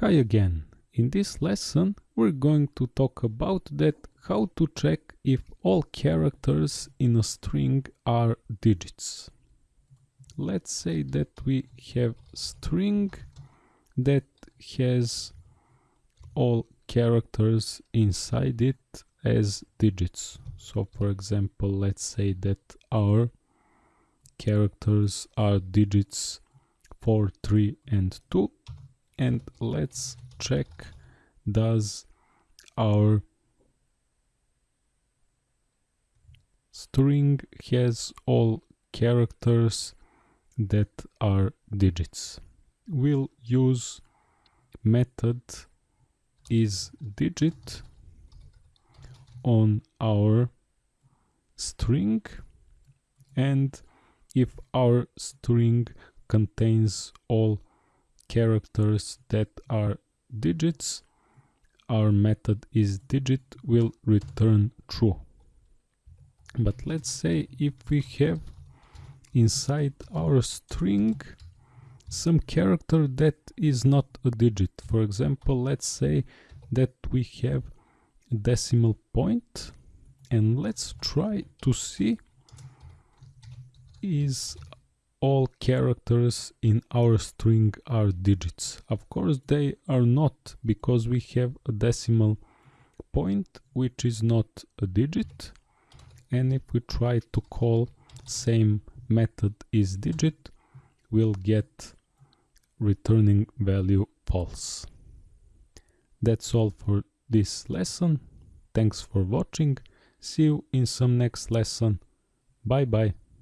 Hi again. In this lesson we're going to talk about that how to check if all characters in a string are digits. Let's say that we have string that has all characters inside it as digits. So for example, let's say that our characters are digits 4, 3 and 2 and let's check does our string has all characters that are digits. We'll use method is digit on our string and if our string contains all characters that are digits our method isdigit will return true. But let's say if we have inside our string some character that is not a digit. For example let's say that we have decimal point and let's try to see is all characters in our string are digits. Of course they are not because we have a decimal point which is not a digit and if we try to call same method isdigit we'll get returning value false. That's all for this lesson. Thanks for watching. See you in some next lesson. Bye bye.